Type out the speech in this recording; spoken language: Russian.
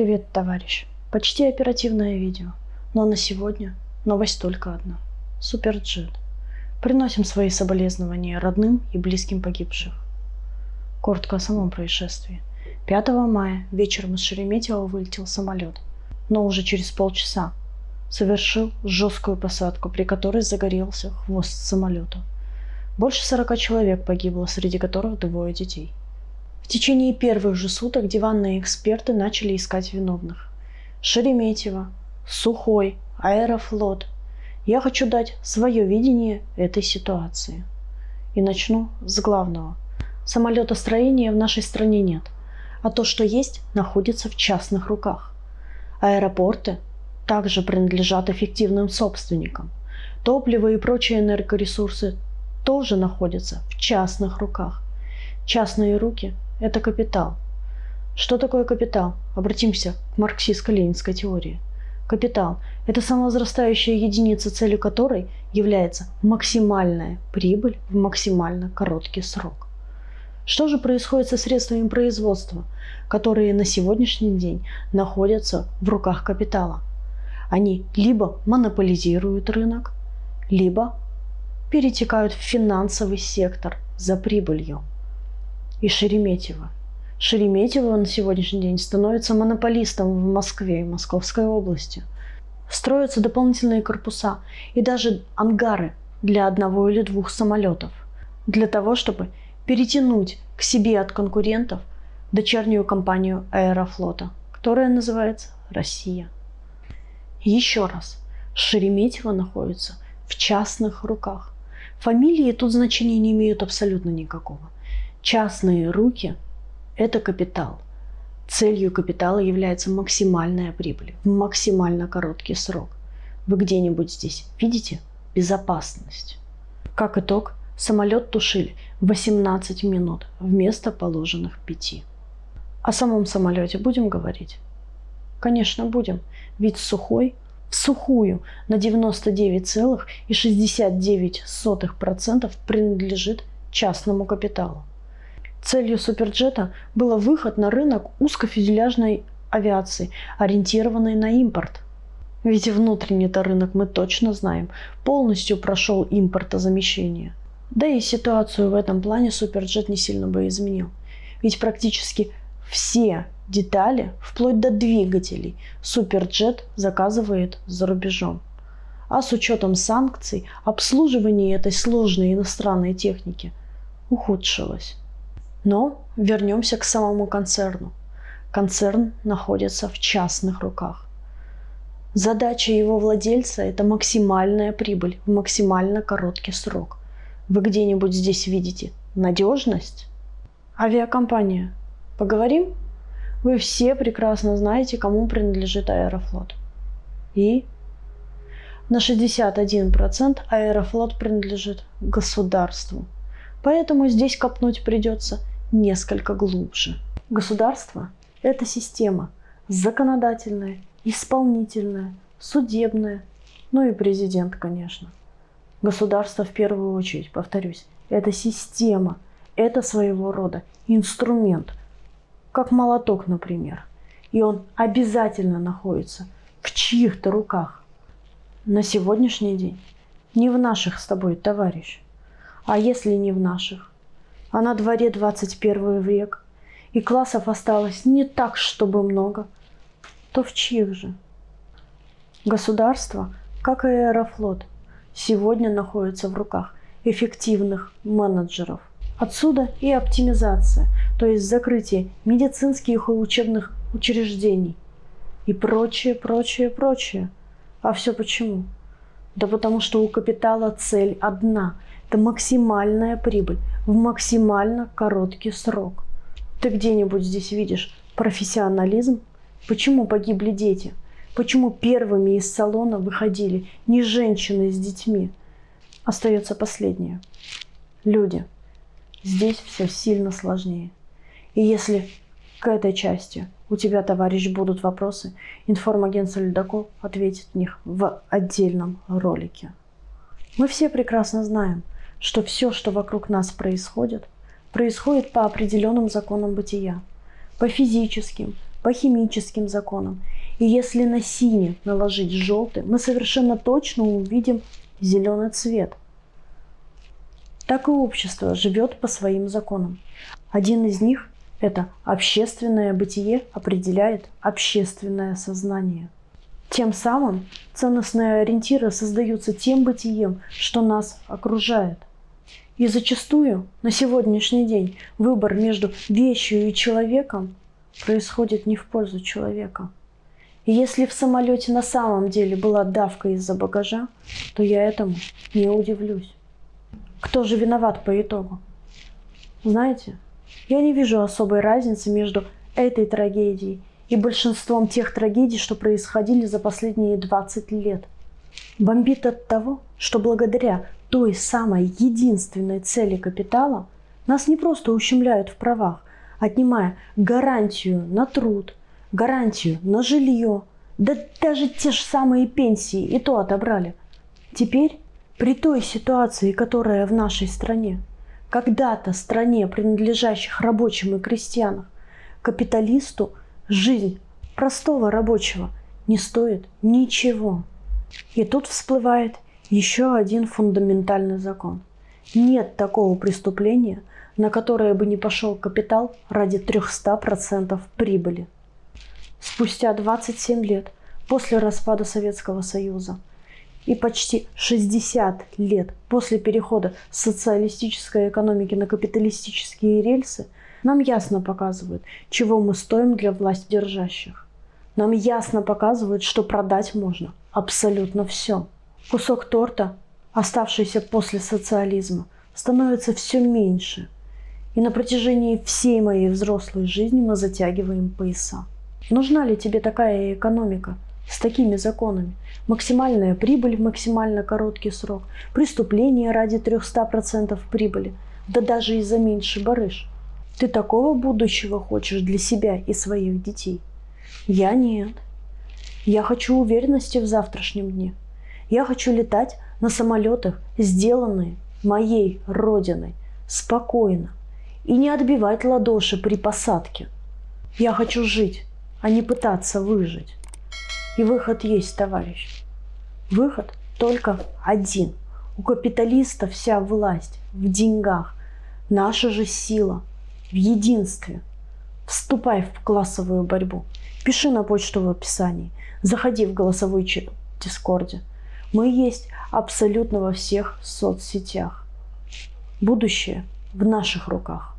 Привет, товарищ. Почти оперативное видео. Но на сегодня новость только одна. Суперджет. Приносим свои соболезнования родным и близким погибших. Коротко о самом происшествии. 5 мая вечером из Шереметьево вылетел самолет, но уже через полчаса совершил жесткую посадку, при которой загорелся хвост самолета. Больше 40 человек погибло, среди которых двое детей. В течение первых же суток диванные эксперты начали искать виновных. Шереметьево, Сухой, Аэрофлот. Я хочу дать свое видение этой ситуации. И начну с главного. Самолетостроения в нашей стране нет, а то, что есть, находится в частных руках. Аэропорты также принадлежат эффективным собственникам. Топливо и прочие энергоресурсы тоже находятся в частных руках. Частные руки – это капитал. Что такое капитал? Обратимся к марксистско-ленинской теории. Капитал – это самовозрастающая единица, целью которой является максимальная прибыль в максимально короткий срок. Что же происходит со средствами производства, которые на сегодняшний день находятся в руках капитала? Они либо монополизируют рынок, либо перетекают в финансовый сектор за прибылью. И Шереметьево. Шереметьево на сегодняшний день становится монополистом в Москве и Московской области. Строятся дополнительные корпуса и даже ангары для одного или двух самолетов. Для того, чтобы перетянуть к себе от конкурентов дочернюю компанию Аэрофлота, которая называется «Россия». Еще раз, Шереметьево находится в частных руках. Фамилии тут значения не имеют абсолютно никакого. Частные руки – это капитал. Целью капитала является максимальная прибыль в максимально короткий срок. Вы где-нибудь здесь видите безопасность? Как итог, самолет тушили 18 минут вместо положенных 5. О самом самолете будем говорить? Конечно, будем. Ведь сухой в сухую на 99,69% принадлежит частному капиталу. Целью суперджета было выход на рынок узкофюзеляжной авиации, ориентированной на импорт. Ведь внутренний-то рынок мы точно знаем, полностью прошел импортозамещение. Да и ситуацию в этом плане суперджет не сильно бы изменил. Ведь практически все детали, вплоть до двигателей, Суперджет заказывает за рубежом. А с учетом санкций, обслуживание этой сложной иностранной техники ухудшилось. Но вернемся к самому концерну. Концерн находится в частных руках. Задача его владельца – это максимальная прибыль в максимально короткий срок. Вы где-нибудь здесь видите надежность? Авиакомпания Поговорим? Вы все прекрасно знаете, кому принадлежит Аэрофлот. И на 61% Аэрофлот принадлежит государству. Поэтому здесь копнуть придется несколько глубже. Государство – это система законодательная, исполнительная, судебная, ну и президент, конечно. Государство в первую очередь, повторюсь, это система, это своего рода инструмент, как молоток, например. И он обязательно находится в чьих-то руках. На сегодняшний день не в наших с тобой, товарищ. А если не в наших? А на дворе 21 век, и классов осталось не так, чтобы много, то в чьих же? Государство, как и Аэрофлот, сегодня находится в руках эффективных менеджеров. Отсюда и оптимизация, то есть закрытие медицинских и учебных учреждений и прочее, прочее, прочее. А все почему? Да потому что у капитала цель одна – это максимальная прибыль в максимально короткий срок. Ты где-нибудь здесь видишь профессионализм? Почему погибли дети? Почему первыми из салона выходили не женщины с детьми? Остается последнее. Люди. Здесь все сильно сложнее. И если к этой части у тебя, товарищ, будут вопросы, информагентство Ледокол ответит в них в отдельном ролике. Мы все прекрасно знаем, что все, что вокруг нас происходит, происходит по определенным законам бытия, по физическим, по химическим законам. И если на синий наложить желтый, мы совершенно точно увидим зеленый цвет. Так и общество живет по своим законам. Один из них – это общественное бытие определяет общественное сознание. Тем самым ценностные ориентиры создаются тем бытием, что нас окружает. И зачастую на сегодняшний день выбор между вещью и человеком происходит не в пользу человека. И если в самолете на самом деле была давка из-за багажа, то я этому не удивлюсь. Кто же виноват по итогу? Знаете, я не вижу особой разницы между этой трагедией и большинством тех трагедий, что происходили за последние 20 лет. Бомбит от того, что благодаря той самой единственной цели капитала нас не просто ущемляют в правах, отнимая гарантию на труд, гарантию на жилье, да даже те же самые пенсии и то отобрали. Теперь при той ситуации, которая в нашей стране, когда-то стране, принадлежащих рабочим и крестьянам, капиталисту жизнь простого рабочего не стоит ничего. И тут всплывает еще один фундаментальный закон. Нет такого преступления, на которое бы не пошел капитал ради 300% прибыли. Спустя 27 лет после распада Советского Союза и почти 60 лет после перехода социалистической экономики на капиталистические рельсы нам ясно показывают, чего мы стоим для власть держащих. Нам ясно показывают, что продать можно абсолютно все. Кусок торта, оставшийся после социализма, становится все меньше. И на протяжении всей моей взрослой жизни мы затягиваем пояса. Нужна ли тебе такая экономика – с такими законами. Максимальная прибыль в максимально короткий срок, преступление ради 300% прибыли, да даже и за меньший барыш. Ты такого будущего хочешь для себя и своих детей? Я нет. Я хочу уверенности в завтрашнем дне. Я хочу летать на самолетах, сделанные моей родиной, спокойно, и не отбивать ладоши при посадке. Я хочу жить, а не пытаться выжить. И выход есть, товарищ. Выход только один. У капиталиста вся власть в деньгах. Наша же сила в единстве. Вступай в классовую борьбу. Пиши на почту в описании. Заходи в голосовой Дискорде. Мы есть абсолютно во всех соцсетях. Будущее в наших руках.